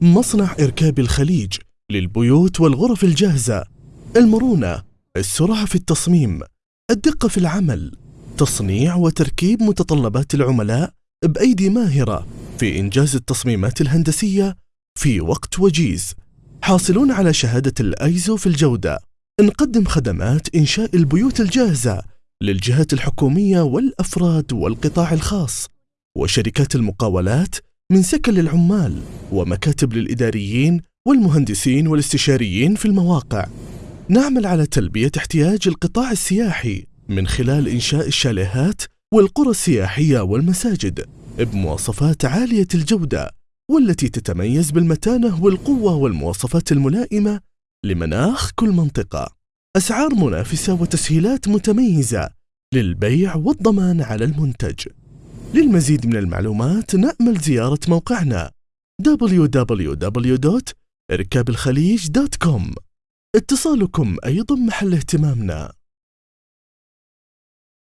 مصنع إركاب الخليج للبيوت والغرف الجاهزة. المرونة السرعة في التصميم الدقة في العمل تصنيع وتركيب متطلبات العملاء بأيدي ماهرة في إنجاز التصميمات الهندسية في وقت وجيز. حاصلون على شهادة الأيزو في الجودة. نقدم خدمات إنشاء البيوت الجاهزة للجهات الحكومية والأفراد والقطاع الخاص وشركات المقاولات من سكن للعمال ومكاتب للإداريين والمهندسين والاستشاريين في المواقع. نعمل على تلبية احتياج القطاع السياحي من خلال إنشاء الشاليهات والقرى السياحية والمساجد بمواصفات عالية الجودة والتي تتميز بالمتانة والقوة والمواصفات الملائمة لمناخ كل منطقة. أسعار منافسة وتسهيلات متميزة للبيع والضمان على المنتج. للمزيد من المعلومات نأمل زيارة موقعنا www.irkabelkhalij.com اتصالكم أيضا محل اهتمامنا.